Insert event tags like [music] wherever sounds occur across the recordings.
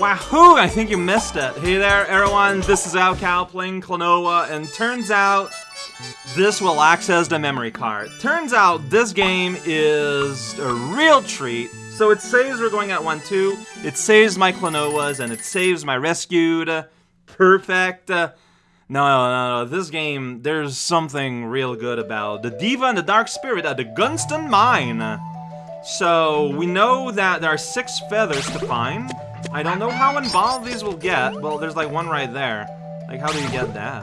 Wahoo! I think you missed it. Hey there, everyone. This is raocow playing Klonoa, and turns out this will access the memory card. Turns out this game is a real treat. So it saves we're going at 1-2, it saves my Klonoas, and it saves my rescued. Perfect. No, no, no, this game, there's something real good about. The Diva and the Dark Spirit at the Gunston Mine. So, we know that there are six feathers to find. I don't know how involved these will get. Well, there's like one right there. Like, how do you get that?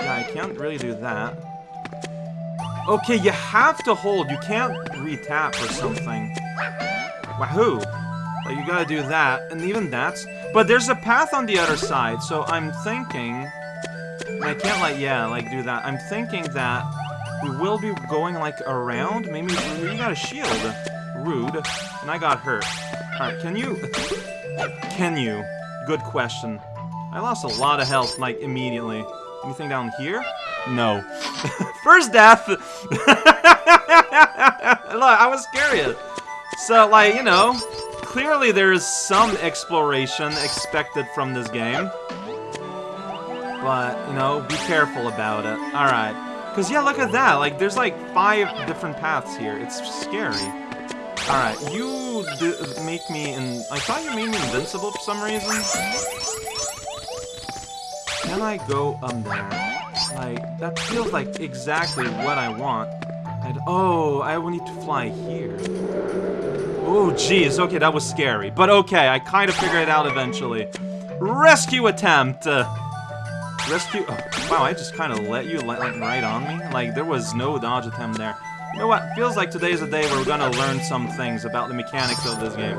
Yeah, I can't really do that. Okay, you have to hold. You can't re-tap or something. Wahoo! Like, you gotta do that, and even that's... But there's a path on the other side, so I'm thinking... I can't, like, yeah, like, do that. I'm thinking that we will be going, like, around. Maybe you got a shield. Rude. And I got hurt. Alright, can you... Can you? Good question. I lost a lot of health, like, immediately. Anything down here? No. [laughs] First death! [laughs] Look, I was scared. So, like, you know, clearly there's some exploration expected from this game. But, you know, be careful about it. Alright. Because, yeah, look at that. Like, there's, like, five different paths here. It's scary. Alright, you make me in... I thought you made me invincible for some reason. Can I go up there? Like, that feels like exactly what I want. And, oh, I will need to fly here. Oh, jeez. Okay, that was scary. But okay, I kind of figured it out eventually. Rescue attempt! Uh, rescue... Oh, wow, I just kind of let you like, right on me? Like, there was no dodge attempt there. You know what? Feels like today's a day where we're gonna learn some things about the mechanics of this game.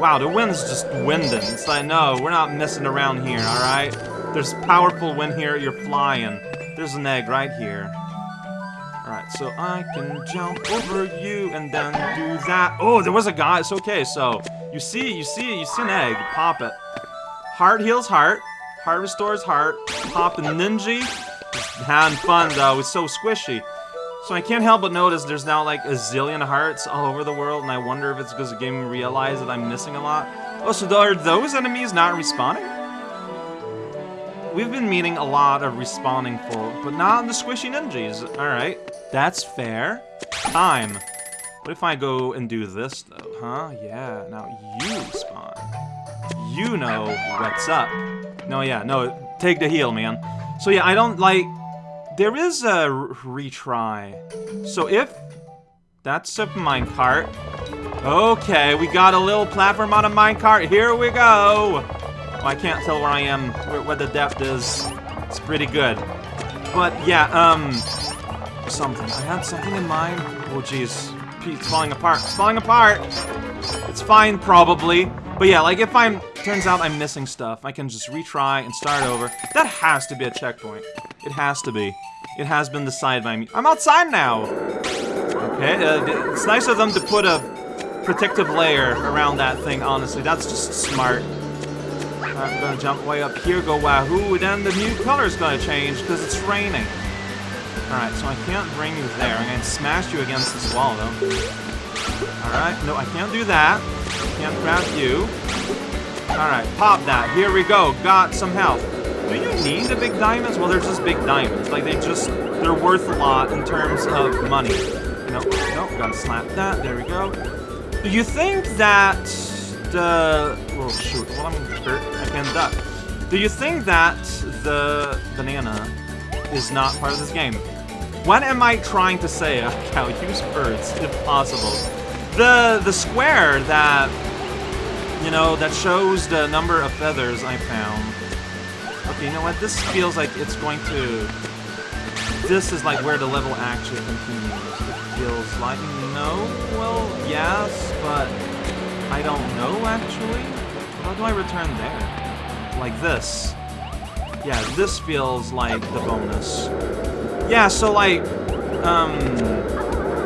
Wow, the wind's just winding. It's like, no, we're not messing around here, alright? There's powerful wind here, you're flying. There's an egg right here. Alright, so I can jump over you and then do that. Oh, there was a guy. It's okay, so you see, you see, you see an egg. Pop it. Heart heals heart. Heart restores heart. Pop ninja. having fun though. It's so squishy. So I can't help but notice there's now like a zillion hearts all over the world, and I wonder if it's because the game realized that I'm missing a lot. Oh, so are those enemies not respawning? We've been meeting a lot of respawning full, but not the squishy ninjas. Alright, that's fair. Time. What if I go and do this, though, huh? Yeah, now you respawn. You know what's up. No, yeah, no, take the heal, man. So yeah, I don't, like... There is a retry. So if... That's a minecart. Okay, we got a little platform on a minecart. Here we go. I can't tell where I am, where, where the depth is. It's pretty good. But yeah, um, something. I had something in mind. Oh jeez, it's falling apart. It's falling apart. It's fine, probably. But yeah, like if I'm, turns out I'm missing stuff, I can just retry and start over. That has to be a checkpoint. It has to be. It has been decided by me. I'm outside now. Okay, uh, it's nice of them to put a protective layer around that thing, honestly. That's just smart. I'm gonna jump way up here, go wahoo, then the new color's gonna change because it's raining. Alright, so I can't bring you there. I'm gonna smash you against this wall, though. Alright, no, I can't do that. I Can't grab you. Alright, pop that. Here we go. Got some health. Do you need the big diamonds? Well, they're just big diamonds. Like, they just, they're worth a lot in terms of money. No, no, gotta slap that. There we go. Do you think that the... Oh, shoot. Well, I'm hurt. I can duck. Do you think that the banana is not part of this game? What am I trying to say? I'll [laughs] use birds, if possible. The, the square that, you know, that shows the number of feathers I found. Okay, you know what? This feels like it's going to... This is like where the level actually continues. It feels like... No? Well, yes, but... I don't know, actually. How do I return there? Like this. Yeah, this feels like the bonus. Yeah, so like, um,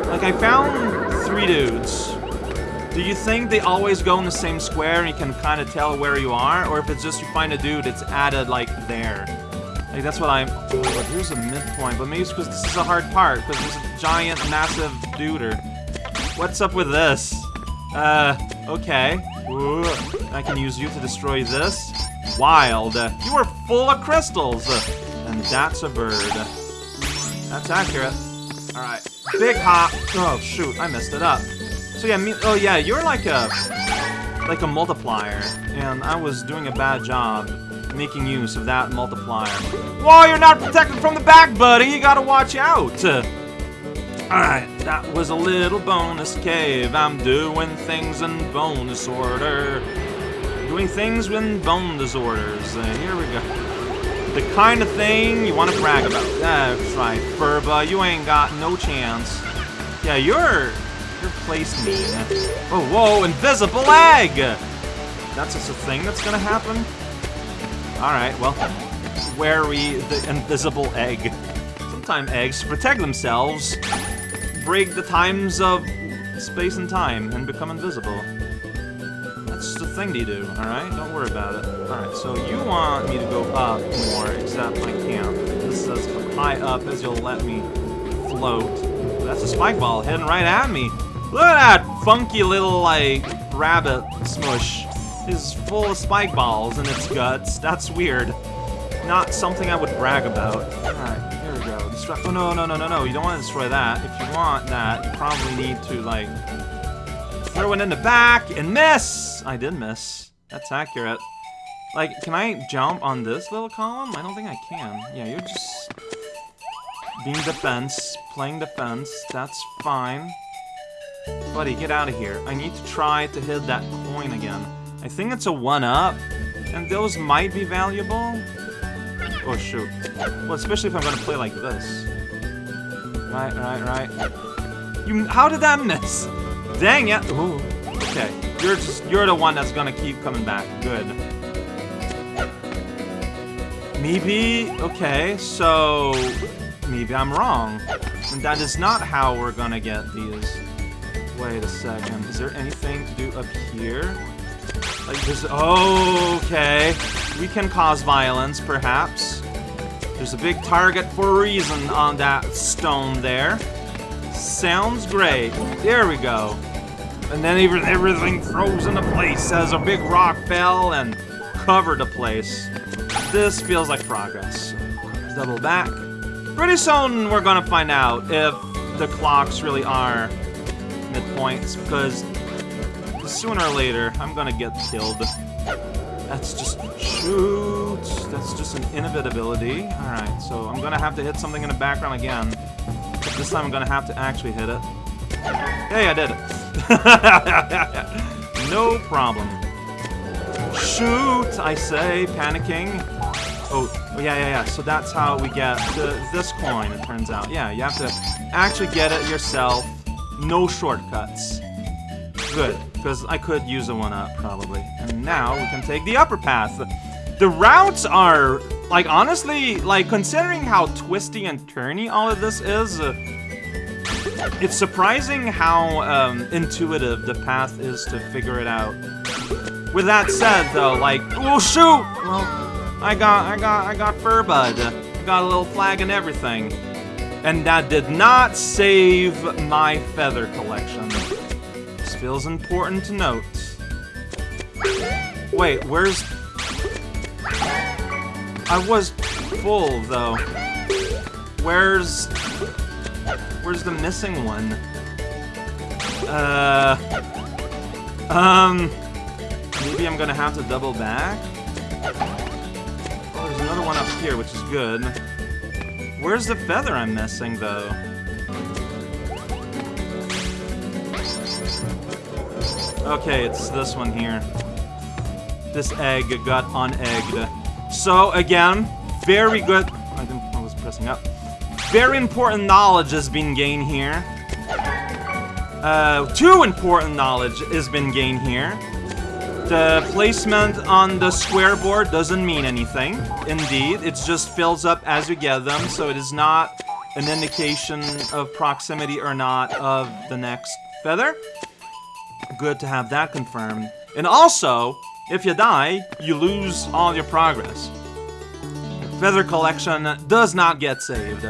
like I found three dudes. Do you think they always go in the same square and you can kind of tell where you are? Or if it's just you find a dude, it's added, like, there? Like, that's what I'm... Oh, here's a midpoint, but maybe it's because this is a hard part, because there's a giant, massive duder. What's up with this? Uh, okay. Ooh, I can use you to destroy this. Wild. You are full of crystals. And that's a bird. That's accurate. Alright. Big hop. Oh, shoot. I messed it up. So yeah, me oh yeah, you're like a like a multiplier, and I was doing a bad job making use of that multiplier. Whoa, you're not protected from the back, buddy! You gotta watch out! Alright, that was a little bonus cave. I'm doing things in bonus order. Doing things in bone disorders. Uh, here we go. The kind of thing you want to brag about. That's right, Furba, you ain't got no chance. Yeah, you're... You're me. Oh, whoa, invisible egg! That's just a thing that's gonna happen? Alright, well, where we the invisible egg. Sometimes eggs protect themselves, break the times of space and time, and become invisible. That's just the thing you do, alright? Don't worry about it. Alright, so you want me to go up more, except I can't. This says high up as you'll let me float. That's a spike ball heading right at me. Look at that funky little, like, rabbit smush. Is full of spike balls in its guts. That's weird. Not something I would brag about. Alright, here we go. Destroy- oh, no, no, no, no, no. You don't want to destroy that. If you want that, you probably need to, like, throw it in the back and miss! I did miss. That's accurate. Like, can I jump on this little column? I don't think I can. Yeah, you're just being defense, playing defense. That's fine. Buddy, get out of here. I need to try to hit that coin again. I think it's a 1-up, and those might be valuable. Oh, shoot. Well, especially if I'm gonna play like this. Right, right, right. You- how did that miss? Dang it! Ooh. Okay, you're just- you're the one that's gonna keep coming back. Good. Maybe, okay, so... Maybe I'm wrong. And that is not how we're gonna get these. Wait a second. Is there anything to do up here? Like this. Oh, okay. We can cause violence, perhaps. There's a big target for a reason on that stone there. Sounds great. There we go. And then even everything froze into place as a big rock fell and covered the place. This feels like progress. Double back. Pretty soon we're gonna find out if the clocks really are midpoints, because sooner or later I'm gonna get killed. That's just shoot. That's just an inevitability. Alright, so I'm gonna have to hit something in the background again. But this time I'm gonna have to actually hit it. Hey, I did it. [laughs] no problem. Shoot, I say, panicking. Oh, oh, yeah, yeah, yeah. So that's how we get the, this coin, it turns out. Yeah, you have to actually get it yourself. No shortcuts. Good, because I could use a one-up, probably. And now we can take the upper path. The routes are, like, honestly, like, considering how twisty and turny all of this is, uh, it's surprising how um, intuitive the path is to figure it out. With that said, though, like, oh shoot! Well, I got, I got, I got Furbud. I got a little flag and everything. And that did not save my feather collection. This feels important to note. Wait, where's... I was full, though. Where's... Where's the missing one? Uh... Um... Maybe I'm gonna have to double back? Oh, there's another one up here, which is good. Where's the feather I'm missing, though? Okay, it's this one here. This egg got unegged. So, again, very good... I didn't... I was pressing up. Very important knowledge has been gained here. Uh, two important knowledge has been gained here. The placement on the square board doesn't mean anything. Indeed, it just fills up as you get them, so it is not an indication of proximity or not of the next feather. Good to have that confirmed. And also, if you die, you lose all your progress. Feather collection does not get saved.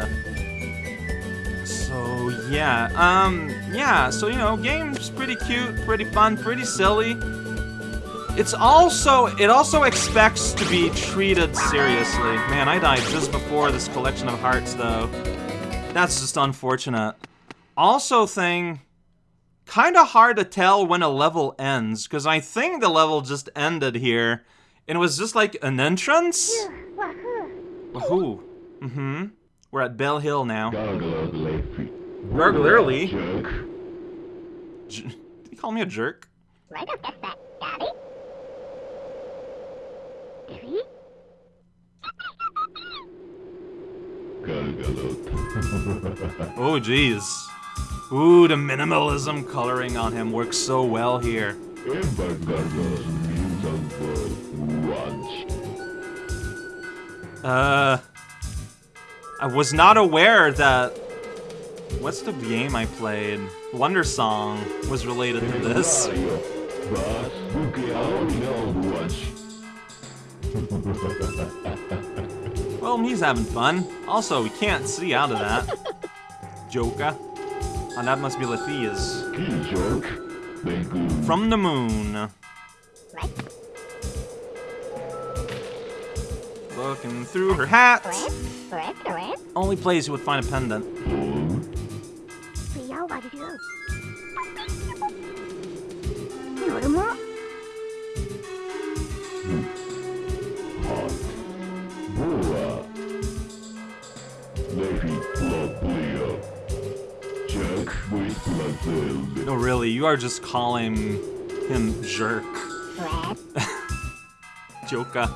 So, yeah, um, yeah, so, you know, game's pretty cute, pretty fun, pretty silly. It's also, it also expects to be treated seriously. Man, I died just before this collection of hearts, though. That's just unfortunate. Also thing, kind of hard to tell when a level ends, because I think the level just ended here, and it was just like an entrance? Wahoo. Mm-hmm. We're at Bell Hill now. Garglerly? J Did he call me a jerk? Right up, get that, Three. [laughs] Oh, jeez. Ooh, the minimalism coloring on him works so well here. Uh, I was not aware that. What's the game I played? Wandersong was related to this. Well, he's having fun. Also, we can't see out of that. Joker. And that must be Lethia's. From the moon. Looking through her hat. Only place you would find a pendant. You are just calling him jerk. [laughs] Joker.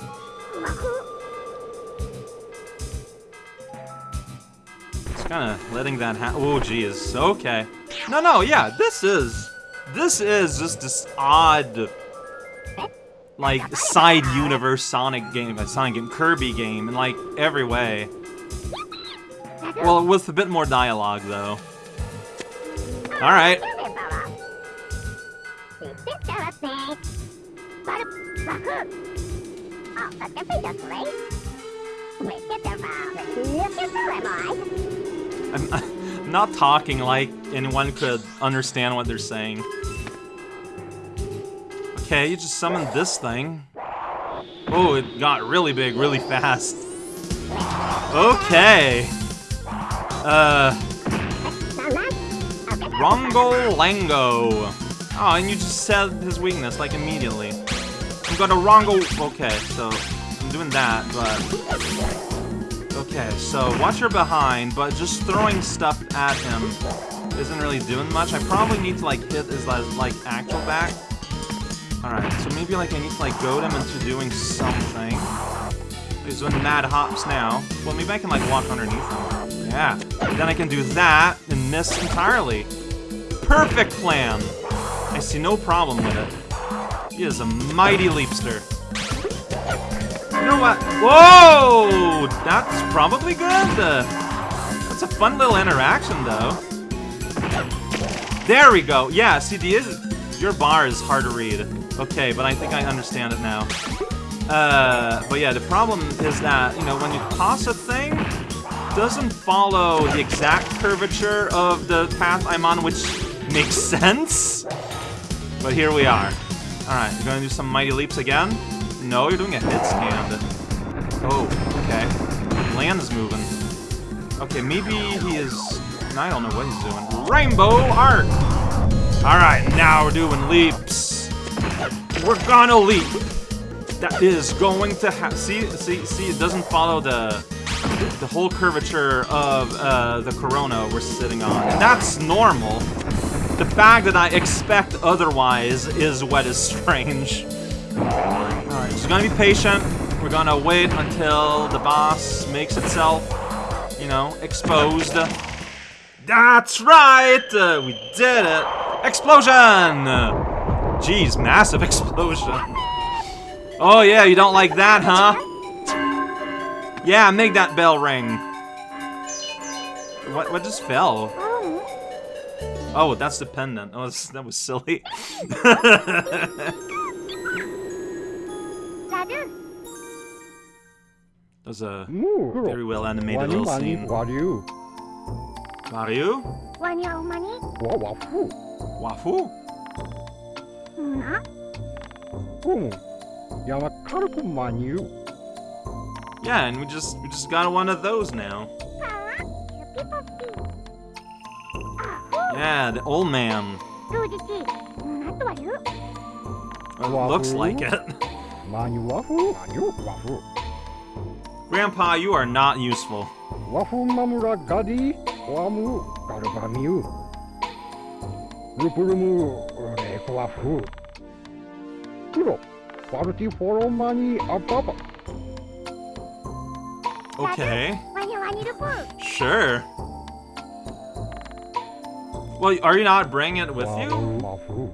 Just kind of letting that happen. Oh, geez. Okay. No, no, yeah, this is... This is just this odd... Like, side universe Sonic game, uh, Sonic game, Kirby game, in like, every way. Well, with a bit more dialogue, though. Alright. I'm, [laughs] I'm not talking like anyone could understand what they're saying. Okay, you just summoned this thing. Oh, it got really big really fast. Okay. Uh, Rongo Lango. Oh, and you just said his weakness, like, immediately. I'm gonna. Okay, so I'm doing that, but... Okay, so watch your behind, but just throwing stuff at him isn't really doing much. I probably need to, like, hit his, like, actual back. Alright, so maybe, like, I need to, like, goad him into doing something. He's doing mad hops now. Well, maybe I can, like, walk underneath him. Yeah. Then I can do that and miss entirely. Perfect plan! I see no problem with it. He is a mighty leapster. You know what? Whoa! That's probably good. Uh, that's a fun little interaction, though. There we go. Yeah, see, the your bar is hard to read. Okay, but I think I understand it now. Uh, but yeah, the problem is that, you know, when you toss a thing, doesn't follow the exact curvature of the path I'm on, which makes [laughs] sense. But here we are. Alright, you're gonna do some mighty leaps again? No, you're doing a hit stand. Oh, okay. Land is moving. Okay, maybe he is... I don't know what he's doing. Rainbow Arc! Alright, now we're doing leaps. We're gonna leap. That is going to have... See, see, see, it doesn't follow the the whole curvature of uh, the Corona we're sitting on. And that's normal. The fact that I expect otherwise is what is strange. Alright, just gonna be patient. We're gonna wait until the boss makes itself, you know, exposed. That's right! Uh, we did it! Explosion! Jeez, massive explosion. Oh yeah, you don't like that, huh? Yeah, make that bell ring. What what just fell? Oh, that's the pendant. Oh, that's- that was silly. [laughs] That was a very well animated little scene. wariu. Mario? Wanya umani. Wa wafu. Wafu? Na. Wafu. Yama Karpu Manu. Yeah, and we just we just got one of those now. Yeah, the old man. It looks like it. Grandpa, you are not useful. Okay. Sure. Well, are you not bringing it with you?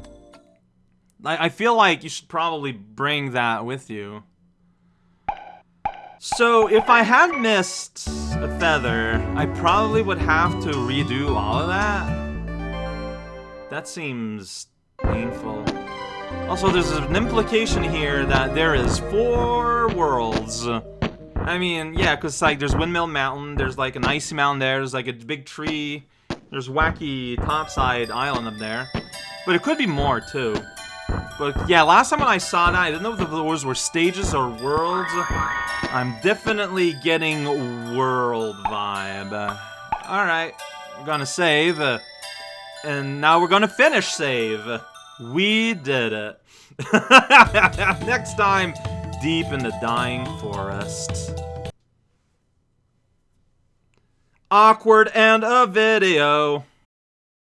I, I feel like you should probably bring that with you. So, if I had missed a feather, I probably would have to redo all of that. That seems painful. Also, there's an implication here that there is four worlds. I mean, yeah, because like there's Windmill Mountain, there's like an icy mountain there, there's like a big tree, there's wacky topside island up there. But it could be more too. But yeah, last time when I saw that, I didn't know if those were stages or worlds. I'm definitely getting world vibe. Alright, we're gonna save. and now we're gonna finish save. We did it. [laughs] Next time, deep in the dying forest. Awkward and a video.